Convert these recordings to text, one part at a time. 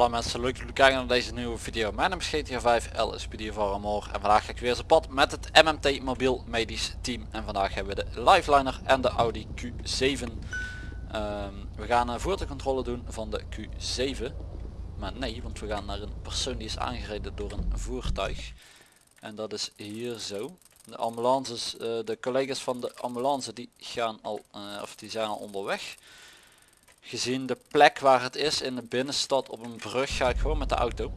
Hallo mensen, leuk dat jullie kijken naar deze nieuwe video. Mijn naam is GTA 5, LSPD voor Amor en vandaag ga ik weer zijn pad met het MMT Mobiel Medisch Team. En vandaag hebben we de Lifeliner en de Audi Q7. Ehm, we gaan een voertuigcontrole doen van de Q7. Maar nee, want we gaan naar een persoon die is aangereden door een voertuig. En dat is hier zo. De ambulances, eh, de collega's van de ambulance die gaan al, eh, of die zijn al onderweg. Gezien de plek waar het is in de binnenstad op een brug ga ik gewoon met de auto.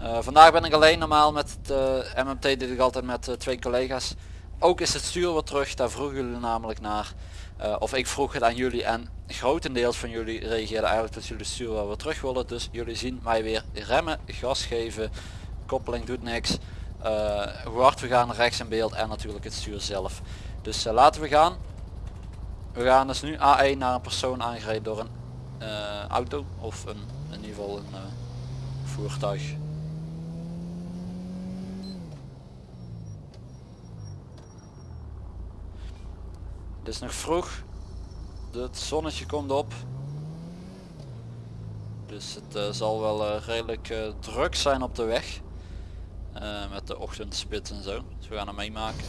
Uh, vandaag ben ik alleen normaal met de MMT dit ik altijd met uh, twee collega's. Ook is het stuur weer terug, daar vroegen jullie namelijk naar. Uh, of ik vroeg het aan jullie en grotendeels van jullie reageerden eigenlijk dat jullie stuur wel weer terug willen. Dus jullie zien mij weer remmen, gas geven, koppeling doet niks. hoe hard we gaan rechts in beeld en natuurlijk het stuur zelf. Dus laten we gaan. We gaan dus nu A1 naar een persoon aangereden door een uh, auto of een, in ieder geval een uh, voertuig. Het is nog vroeg. Het zonnetje komt op. Dus het uh, zal wel redelijk druk zijn op de weg. met de ochtendspits en zo. Dus we gaan hem meemaken.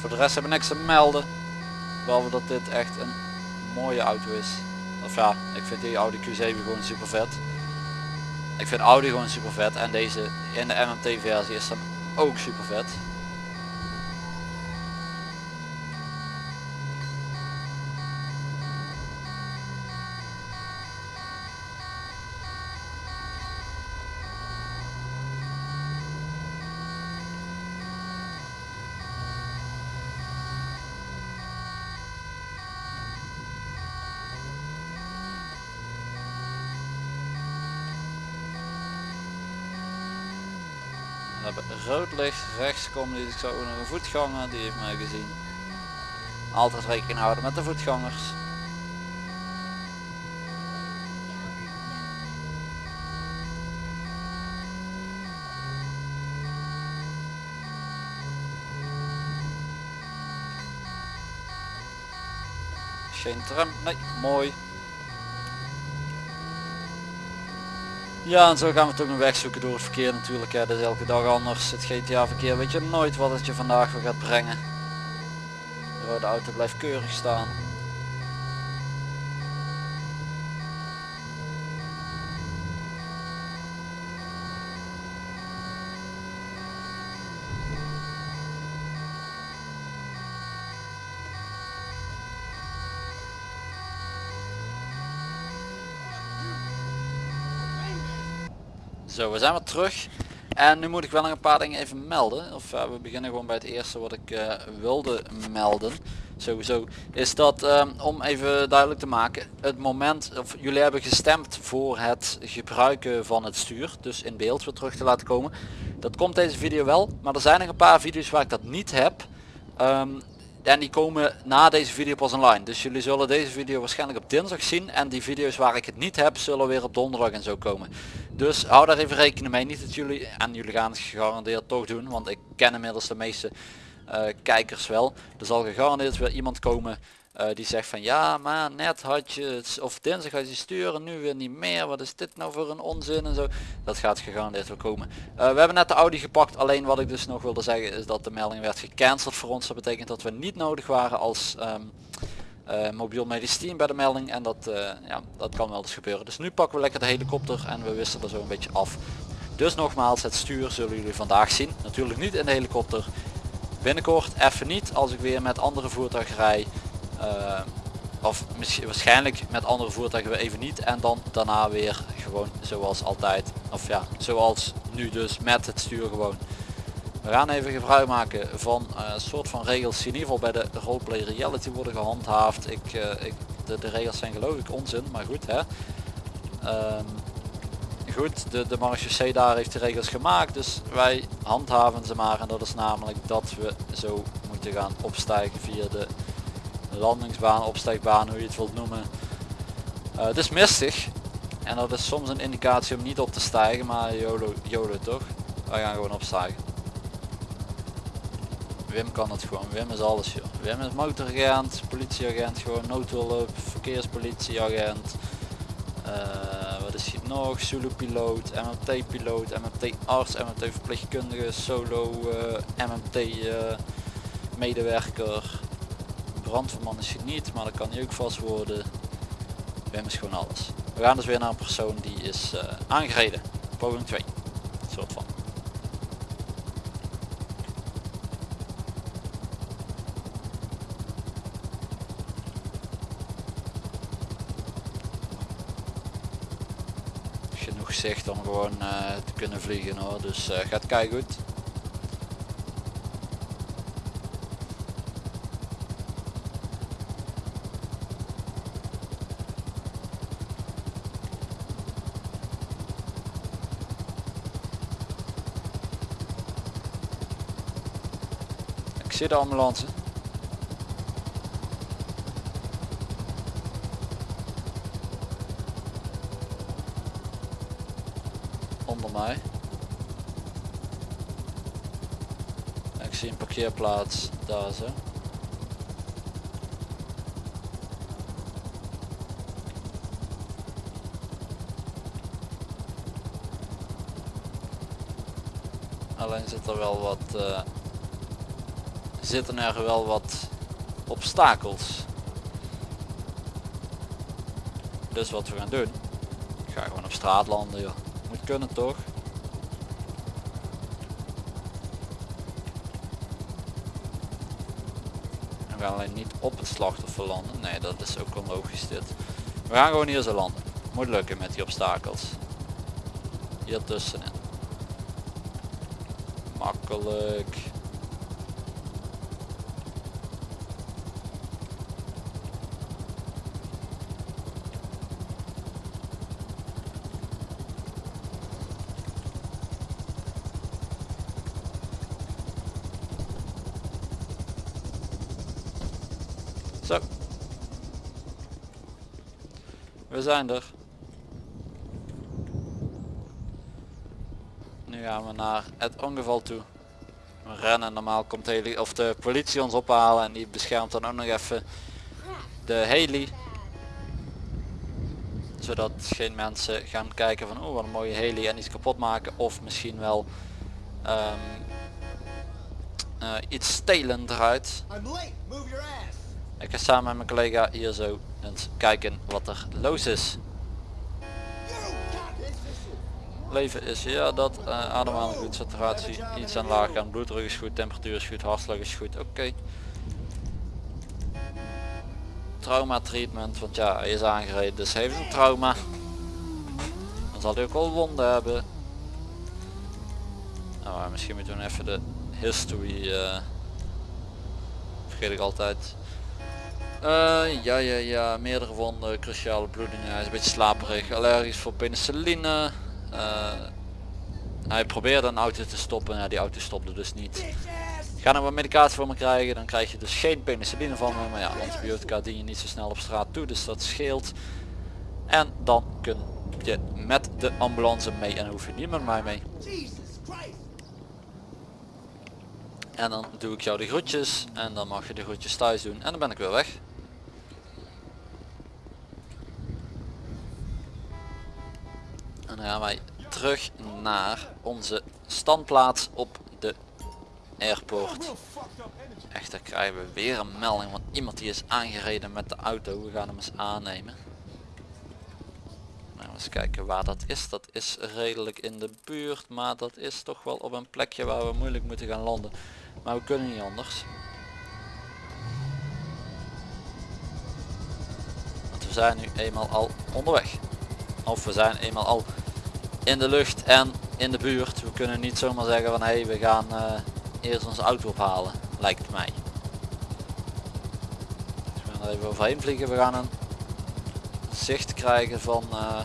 Voor de rest hebben we niks te melden. Behalve dat dit echt een mooie auto is. Of ja, ik vind die Audi Q7 gewoon super vet. Ik vind Audi gewoon super vet en deze in de MMT versie is dan ook super vet. Hebben rood licht, rechts komen die ik zo nog een voetganger, die heeft mij gezien. Altijd rekening houden met de voetgangers. Geen tram, nee, mooi. Ja en zo gaan we toch een weg zoeken door het verkeer natuurlijk. Hè. Dat is elke dag anders. Het GTA verkeer weet je nooit wat het je vandaag weer gaat brengen. De auto blijft keurig staan. Zo, we zijn weer terug. En nu moet ik wel nog een paar dingen even melden. Of uh, we beginnen gewoon bij het eerste wat ik uh, wilde melden. Sowieso is dat um, om even duidelijk te maken. Het moment, of jullie hebben gestemd voor het gebruiken van het stuur. Dus in beeld weer terug te laten komen. Dat komt deze video wel. Maar er zijn nog een paar video's waar ik dat niet heb. Um, en die komen na deze video pas online. Dus jullie zullen deze video waarschijnlijk op dinsdag zien. En die video's waar ik het niet heb zullen weer op donderdag en zo komen. Dus hou daar even rekening mee. Niet dat jullie, en jullie gaan het gegarandeerd toch doen. Want ik ken inmiddels de meeste uh, kijkers wel. Er zal gegarandeerd weer iemand komen uh, die zegt van ja maar net had je of dinsdag had je sturen, nu weer niet meer. Wat is dit nou voor een onzin en zo. Dat gaat gegarandeerd wel komen. Uh, we hebben net de Audi gepakt. Alleen wat ik dus nog wilde zeggen is dat de melding werd gecanceld voor ons. Dat betekent dat we niet nodig waren als um, uh, mobiel medisch team bij de melding. En dat, ja, dat kan wel eens gebeuren. Dus nu pakken we lekker de helikopter en we wisselen zo een beetje af. Dus nogmaals, het stuur zullen jullie vandaag zien. Natuurlijk niet in de helikopter. Binnenkort even niet als ik weer met andere voertuigen rij. Uh, of misschien waarschijnlijk met andere voertuigen we even niet. En dan daarna weer gewoon zoals altijd. Of ja zoals nu dus met het stuur gewoon. We gaan even gebruik maken van een uh, soort van regels die in ieder geval bij de roleplay reality worden gehandhaafd. Ik, uh, ik de, regels zijn geloof ik onzin maar goed hè. Um, goed de, de marechaussee daar heeft de regels gemaakt dus wij handhaven ze maar. En dat is namelijk dat we zo moeten gaan opstijgen via de landingsbaan, opsteekbaan, hoe je het wilt noemen. Eh, het is mistig en dat is soms een indicatie om niet op te stijgen, maar YOLO, YOLO toch? Wij gaan gewoon opstijgen. Wim kan het gewoon, Wim is alles joh. Wim is motoragent, politieagent, gewoon noodhulp, verkeerspolitieagent. Uh, wat is hier nog? Zulu piloot, MMT piloot, MMT arts, MMT verpleegkundige, solo uh, MMT uh, medewerker. Brandweerman is hij niet, maar dat kan hij ook vast worden. Wim is gewoon alles. We gaan dus weer naar een persoon die is uh, aangereden. Poging 2. Soort van. Genoeg zicht om gewoon uh, te kunnen vliegen hoor. Dus uh, gaat kei goed. Zie de ambulance. Onder mij. Ik zie een parkeerplaats daar zo. Alleen zit er wel wat uh, zitten er wel wat obstakels. Dus wat we gaan doen. Ik ga gewoon op straat landen joh. Moet kunnen toch? We gaan alleen niet op het slachtoffer landen. Nee dat is ook onlogisch dit. We gaan gewoon hier zo landen. Moet lukken met die obstakels. Hier tussenin. Makkelijk. We zijn er. Nu gaan we naar het ongeval toe. We rennen, normaal komt de, heli of de politie ons ophalen en die beschermt dan ook nog even de heli. Zodat geen mensen gaan kijken van oh wat een mooie heli en iets kapot maken of misschien wel um, uh, iets stelen eruit. Ik ga samen met mijn collega hier zo eens kijken wat er los is. Leven is ja dat, uh, ademhaling goed, saturatie iets aan laag gaan, bloeddruk is goed, temperatuur is goed, hartslag is goed, oké. Trauma treatment, want ja hij is aangereden dus heeft een trauma. Dan zal hij ook wel wonden hebben. Nou, misschien moeten we even de history, uh, vergeet ik altijd. Uh, ja, ja, ja, meerdere wonden, cruciale bloedingen, hij is een beetje slaperig, allergisch voor penicilline. Uh, hij probeerde een auto te stoppen, ja, die auto stopte dus niet. Ga er wat medicatie voor me krijgen, dan krijg je dus geen penicilline van me, maar ja, antibiotica dien je niet zo snel op straat toe, dus dat scheelt. En dan kun je met de ambulance mee en dan hoef je niet met mij mee. En dan doe ik jou de groetjes en dan mag je de groetjes thuis doen en dan ben ik weer weg. En dan gaan wij terug naar onze standplaats op de airport. Echter krijgen we weer een melding van iemand die is aangereden met de auto. We gaan hem eens aannemen. Nou, eens kijken waar dat is. Dat is redelijk in de buurt, maar dat is toch wel op een plekje waar we moeilijk moeten gaan landen. Maar we kunnen niet anders. Want we zijn nu eenmaal al onderweg. Of we zijn eenmaal al in de lucht en in de buurt. We kunnen niet zomaar zeggen van hé hey, we gaan uh, eerst onze auto ophalen. Lijkt mij. Dus we gaan er even overheen vliegen. We gaan een zicht krijgen van uh,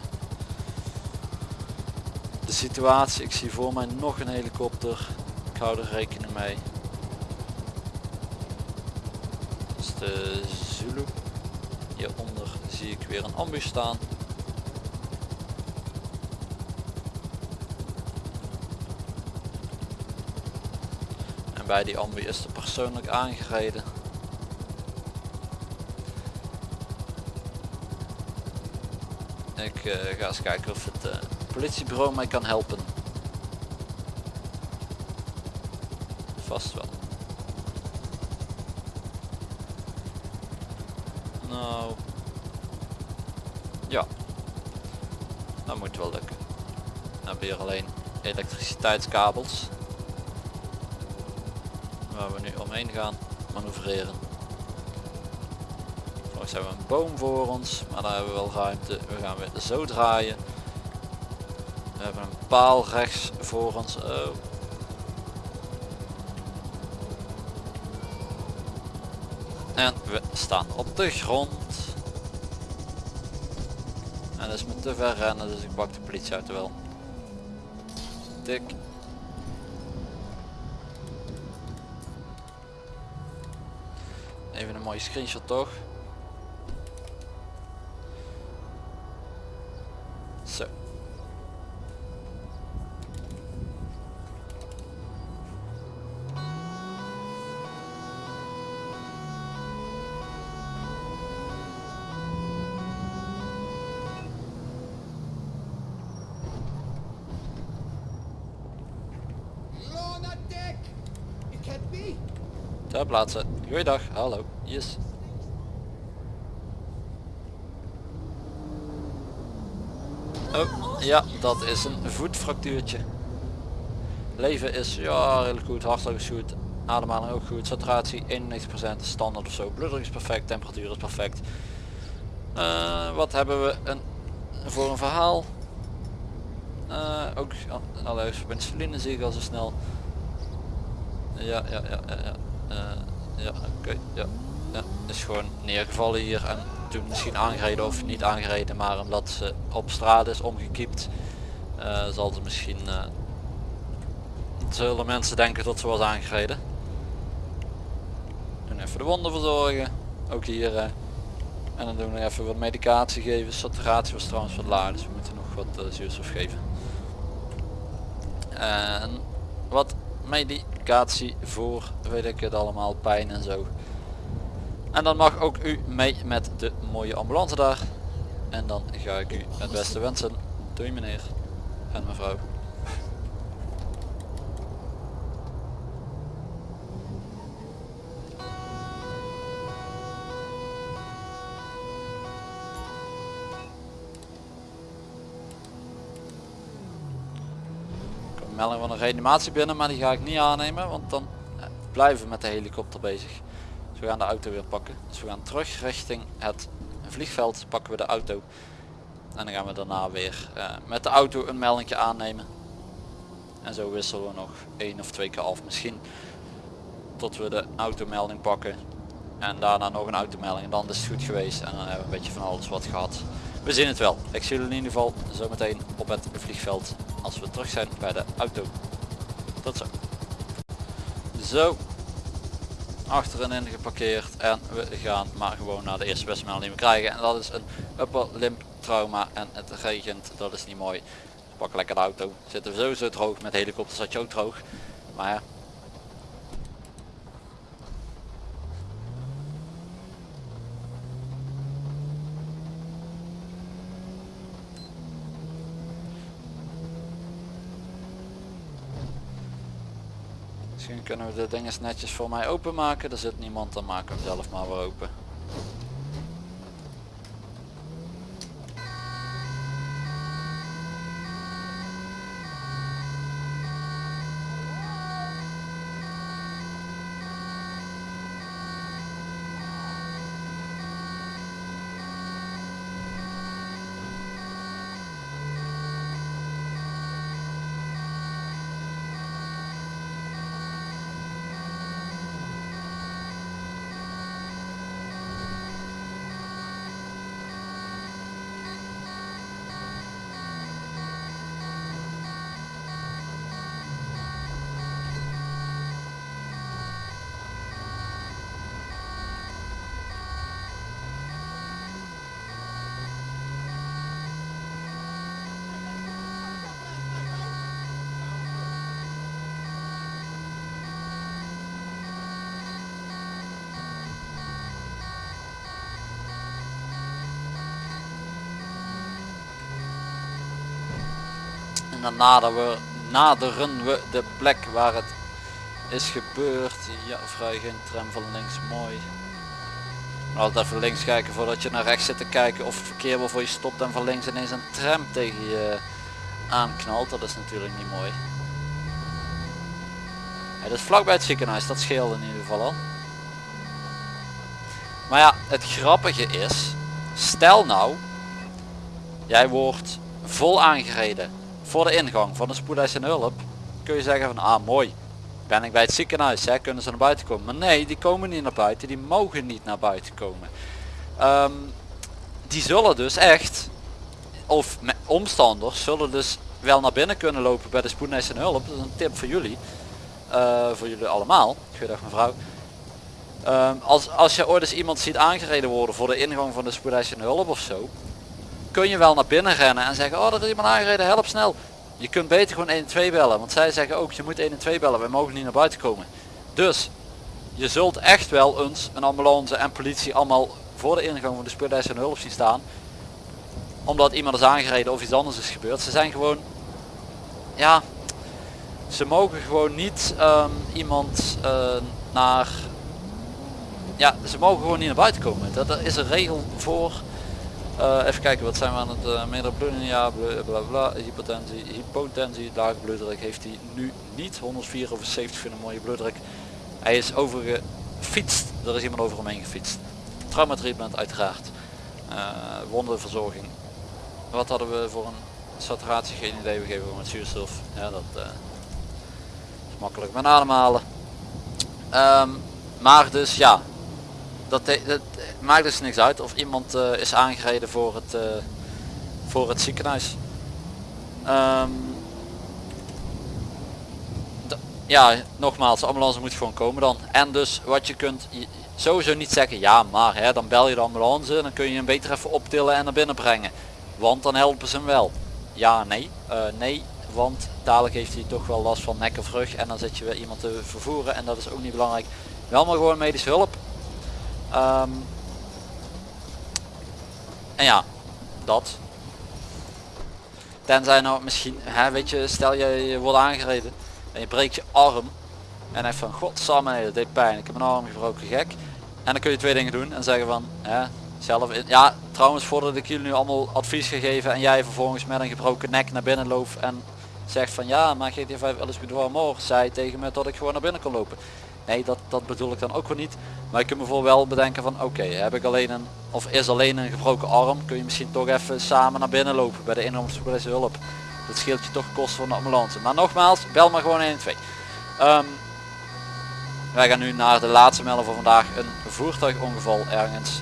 de situatie. Ik zie voor mij nog een helikopter. Ik hou er rekening mee. Dat is de Zulu. hieronder zie ik weer een ambu staan. Bij die ambu is er persoonlijk aangereden. Ik uh, ga eens kijken of het uh, politiebureau mij kan helpen. Vast wel. Nou. Ja. Dat moet wel lukken. We hier alleen elektriciteitskabels. Waar we nu omheen gaan manoeuvreren. Volgens hebben we een boom voor ons, maar daar hebben we wel ruimte. We gaan weer zo draaien. We hebben een paal rechts voor ons. Oh. En we staan op de grond. En dat is me te ver rennen, dus ik pak de politieauto wel. Tik. Screenshot toch? Zo. Ter plaatse. Goeiedag, hallo. Yes. Oh, ja, dat is een voetfractuurtje. Leven is ja redelijk goed, hartslag is goed, ademhaling ook goed, saturatie 91% standaard of zo, bloeddruk is perfect, temperatuur is perfect. Eh, wat hebben we een, voor een verhaal? Eh, ook allergisch voor penicilline zie ik al zo snel. Ja, ja, ja, ja, ja. Eh, ja, oké, ja. Is gewoon neergevallen hier en toen misschien aangereden of niet aangereden, maar omdat ze op straat is omgekiept, eh, zal ze misschien, uh, zullen mensen denken dat ze was aangereden. En even de wonden verzorgen, ook hier. en dan doen we even wat medicatie geven. Saturatie was trouwens wat laag, dus we moeten nog wat zuurstof geven. En wat medicatie voor, weet ik het allemaal, pijn en zo. En dan mag ook u mee met de mooie ambulance daar. En dan ga ik u het beste wensen. Doei meneer en mevrouw. Melding van een reanimatie binnen, maar die ga ik niet aannemen, want dan blijven we met de helikopter bezig. We gaan de auto weer pakken. Dus we gaan terug richting het vliegveld, pakken we de auto. En dan gaan we daarna weer uh, met de auto een meldingje aannemen. En zo wisselen we nog één of twee keer af misschien. Tot we de automelding pakken. En daarna nog een automelding. En dan is het goed geweest. En dan hebben we een beetje van alles wat gehad. We zien het wel. Ik zie jullie in ieder geval zo meteen op het vliegveld. Als we terug zijn bij de auto. Tot zo. Zo, achterin geparkeerd en we gaan maar gewoon naar de eerste beste melding die we krijgen en dat is een upper limb trauma en het regent, dat is niet mooi. Pak lekker de auto, zitten we sowieso droog, met helikopter zat je ook droog, maar ja. Misschien kunnen we de dingen netjes voor mij openmaken. Er zit niemand, dan maken we hem zelf maar weer open. En dan naderen we, naderen we de plek waar het is gebeurd. Ja, vrij geen tram van links, mooi. Altijd even links kijken voordat je naar rechts zit te kijken of het verkeer waarvoor je stopt en van links ineens een tram tegen je aanknalt. Dat is natuurlijk niet mooi. Het is vlakbij het ziekenhuis, dat scheelt in ieder geval al. Maar ja, het grappige is, stel nou, jij wordt vol aangereden voor de ingang van de spoedeisende hulp. Kun je zeggen van, ah mooi, ben ik bij het ziekenhuis, hè, kunnen ze naar buiten komen. Maar nee, die komen niet naar buiten, die mogen niet naar buiten komen. Ehm, die zullen dus echt, of omstanders, zullen dus wel naar binnen kunnen lopen bij de spoedeisende hulp. Dat is een tip voor jullie. Uh, voor jullie allemaal. Goedendag mevrouw. Um, als, als je ooit eens iemand ziet aangereden worden voor de ingang van de spoedeisende hulp of zo. Kun je wel naar binnen rennen en zeggen, oh er is iemand aangereden, help snel. Je kunt beter gewoon 112 bellen, want zij zeggen ook je moet 112 bellen, wij mogen niet naar buiten komen. Dus je zult echt wel eens een ambulance en politie allemaal voor de ingang van de spoedeisende hulp zien staan. Omdat iemand is aangereden of iets anders is gebeurd. Ze zijn gewoon, ja, ze mogen gewoon niet um, iemand uh, naar ja ze mogen gewoon niet naar buiten komen dat, is een regel voor uh, even kijken wat zijn we aan het uh, meerdere bloedingen? Ja bla bla hypotensie hypotensie lage bloeddruk heeft hij nu niet. 104 over 70 vind een mooie bloeddruk. Hij is overgefietst. Er is iemand over hem heen gefietst. Traumatreatment uiteraard. Uh, wondenverzorging wat hadden we voor een saturatie? Geen idee. We geven met zuurstof. Ja dat makkelijk. Met ademhalen. Um, maar dus ja, dat, dat, maakt dus niks uit of iemand uh, is aangereden voor het, uh, voor het ziekenhuis. Um, ja, nogmaals, ambulance moet gewoon komen dan. En dus wat je kunt sowieso niet zeggen, ja maar hè, dan bel je de ambulance, dan kun je hem beter even optillen en naar binnen brengen. Want dan helpen ze hem wel. Ja, nee, nee, want dadelijk heeft hij toch wel last van nek of rug en dan zit je weer iemand te vervoeren en dat is ook niet belangrijk. Wel maar gewoon medische hulp. Um, en ja, dat. Tenzij nou misschien, hè, weet je, stel je, je wordt aangereden en je breekt je arm en hij van godsamme nee, dat deed pijn, ik heb mijn arm gebroken, gek. En dan kun je twee dingen doen en zeggen van, zelf ja trouwens voordat ik jullie nu allemaal advies gegeven en jij vervolgens met een gebroken nek naar binnen loopt en zegt van ja maar GTA 5 Alice Boudoir More zei tegen me dat ik gewoon naar binnen kon lopen. Nee dat, dat bedoel ik dan ook weer niet. Maar ik kan me voor wel bedenken van oké heb ik alleen een of is alleen een gebroken arm kun je misschien toch even samen naar binnen lopen bij de inkomenspolitie hulp. Dat scheelt je toch kosten van de ambulance. Maar nogmaals bel maar gewoon 112. Um, wij gaan nu naar de laatste melden voor vandaag. Een voertuigongeval ergens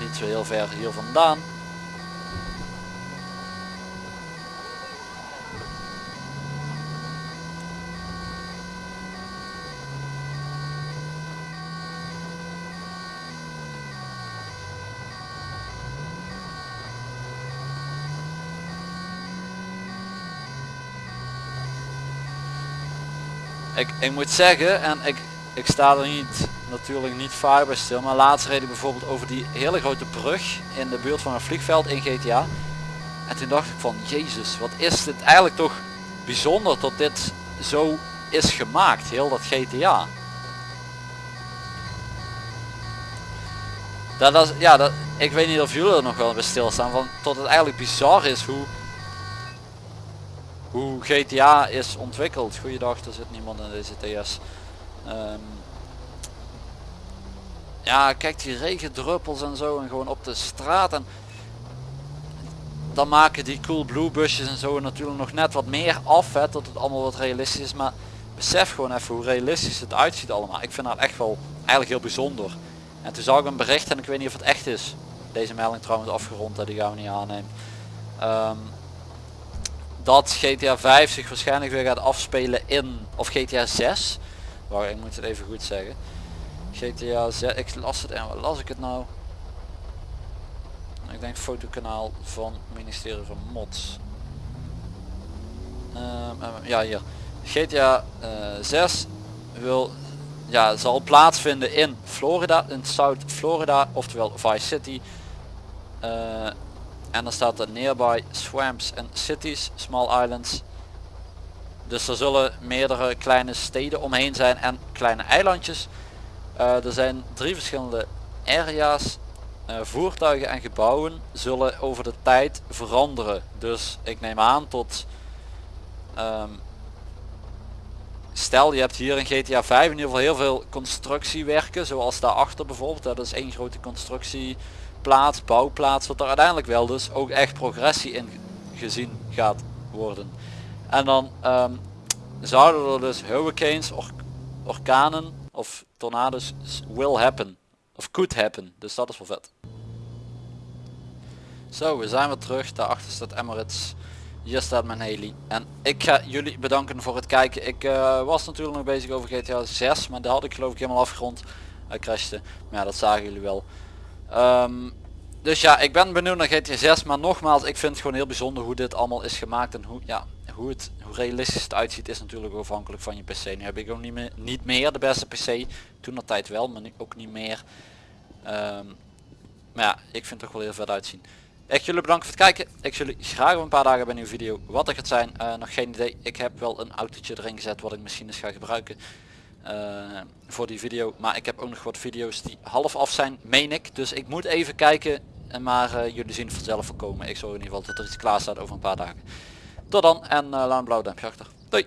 niet zo heel ver hier vandaan. Ik, ik moet zeggen, en ik, ik sta er niet, natuurlijk niet vaak bij stil, maar laatst reed ik bijvoorbeeld over die hele grote brug in de buurt van een vliegveld in GTA. En toen dacht ik van, jezus, wat is dit eigenlijk toch bijzonder dat dit zo is gemaakt, heel dat GTA. Dat is, ja, dat, ik weet niet of jullie er nog wel bij stilstaan, van tot het eigenlijk bizar is hoe hoe GTA is ontwikkeld. Goeiedag, er zit niemand in deze TS. Um, ja, kijk die regendruppels en zo en gewoon op de straat. En dan maken die cool blue busjes en zo natuurlijk nog net wat meer af. Hè, tot het allemaal wat realistisch is. Maar besef gewoon even hoe realistisch het uitziet allemaal. Ik vind dat echt wel eigenlijk heel bijzonder. En toen zag ik een bericht en ik weet niet of het echt is. Deze melding trouwens afgerond, hè, die gaan we niet aannemen. Um, dat GTA 5 zich waarschijnlijk weer gaat afspelen in, of GTA 6. Waar ik moet het even goed zeggen. GTA 6, ik las het en waar las ik het nou? Ik denk fotokanaal van ministerie van Mods. Um, ja hier. GTA uh, 6 wil, ja, zal plaatsvinden in Florida, in South Florida, oftewel Vice City. Uh, en dan staat er nearby swamps and cities, small islands. Dus er zullen meerdere kleine steden omheen zijn en kleine eilandjes. Eh, er zijn drie verschillende area's. Eh, voertuigen en gebouwen zullen over de tijd veranderen. Dus ik neem aan tot... ehm, stel je hebt hier in GTA 5 in ieder geval heel veel constructiewerken. Zoals daarachter bijvoorbeeld. Dat is één grote constructieplaats, bouwplaats. Wat er uiteindelijk wel dus ook echt progressie in gezien gaat worden. En dan ehm, zouden er dus hurricanes, or orkanen of tornado's will happen. Of could happen. Dus dat is wel vet. Zo, we zijn weer terug. Daarachter staat Emirates. Hier staat mijn heli. En ik ga jullie bedanken voor het kijken. Ik eh, was natuurlijk nog bezig over GTA 6. Maar daar had ik geloof ik helemaal afgerond. Hij crashte. Maar dat zagen jullie wel. Ehm, dus ja, ik ben benieuwd naar GTA 6. Maar nogmaals, ik vind het gewoon heel bijzonder hoe dit allemaal is gemaakt. En hoe, ja, hoe, het, hoe realistisch het uitziet is natuurlijk afhankelijk van je PC. Nu heb ik ook niet meer, niet meer de beste PC. Toen dat tijd wel, maar nu ook niet meer. Ehm, maar ja, ik vind het toch wel heel vet uitzien. Echt jullie bedankt voor het kijken. Ik zie jullie graag een paar dagen bij een nieuwe video. Wat er gaat zijn, eh, nog geen idee. Ik heb wel een autootje erin gezet wat ik misschien eens ga gebruiken. Eh, voor die video. Maar ik heb ook nog wat video's die half af zijn, meen ik. Dus ik moet even kijken. En maar eh, jullie zien het vanzelf voorkomen. Ik zorg in ieder geval dat er iets klaar staat over een paar dagen. Tot dan en eh, laat een blauw duimpje achter. Doei!